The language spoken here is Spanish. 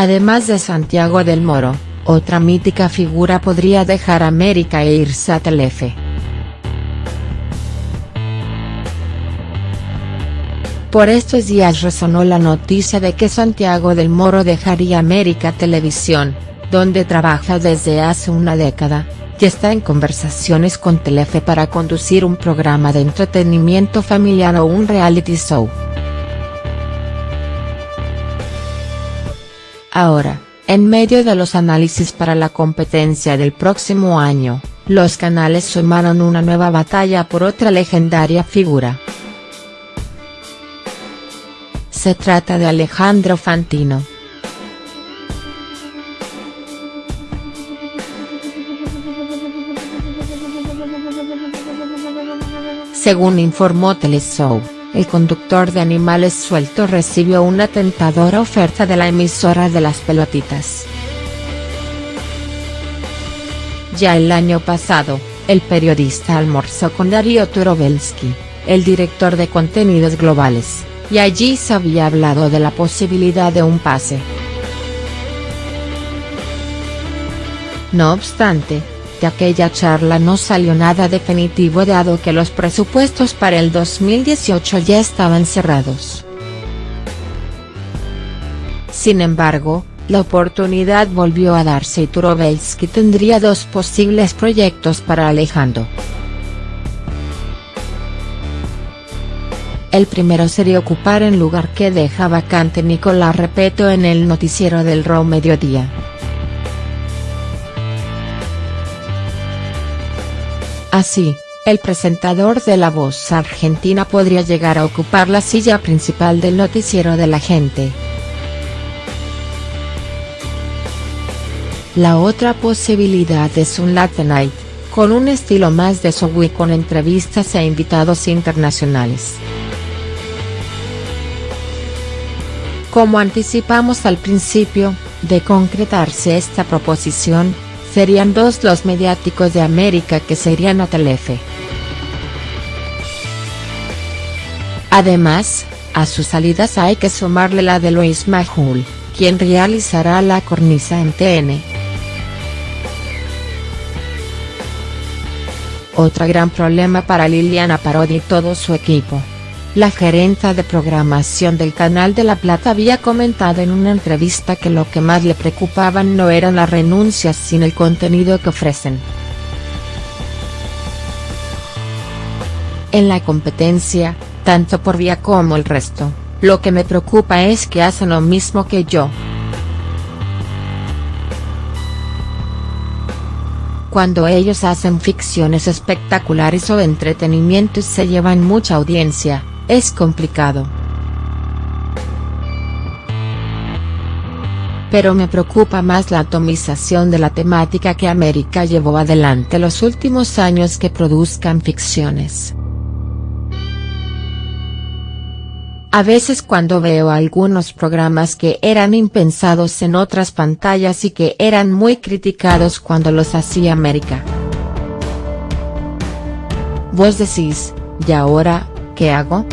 Además de Santiago del Moro, otra mítica figura podría dejar América e irse a Telefe. Por estos días resonó la noticia de que Santiago del Moro dejaría América Televisión, donde trabaja desde hace una década, y está en conversaciones con Telefe para conducir un programa de entretenimiento familiar o un reality show. Ahora, en medio de los análisis para la competencia del próximo año, los canales sumaron una nueva batalla por otra legendaria figura. Se trata de Alejandro Fantino. Según informó Teleshow, el conductor de Animales Sueltos recibió una tentadora oferta de la emisora de las pelotitas. Ya el año pasado, el periodista almorzó con Darío Turovelsky, el director de contenidos globales y allí se había hablado de la posibilidad de un pase. No obstante, de aquella charla no salió nada definitivo dado que los presupuestos para el 2018 ya estaban cerrados. Sin embargo, la oportunidad volvió a darse y Turovelsky tendría dos posibles proyectos para Alejandro. El primero sería ocupar el lugar que deja vacante Nicolás Repeto en el noticiero del Raw Mediodía. Así, el presentador de La Voz Argentina podría llegar a ocupar la silla principal del noticiero de la gente. La otra posibilidad es un late night, con un estilo más de show con entrevistas e invitados internacionales. Como anticipamos al principio, de concretarse esta proposición, serían dos los mediáticos de América que serían a Telefe. Además, a sus salidas hay que sumarle la de Luis Majul, quien realizará la cornisa en TN. Otro gran problema para Liliana Parodi y todo su equipo la gerenta de programación del Canal de la Plata había comentado en una entrevista que lo que más le preocupaban no eran las renuncias sino el contenido que ofrecen. En la competencia, tanto por vía como el resto, lo que me preocupa es que hacen lo mismo que yo. Cuando ellos hacen ficciones espectaculares o entretenimiento y se llevan mucha audiencia, es complicado. Pero me preocupa más la atomización de la temática que América llevó adelante los últimos años que produzcan ficciones. A veces cuando veo algunos programas que eran impensados en otras pantallas y que eran muy criticados cuando los hacía América. Vos decís, ¿y ahora, qué hago?.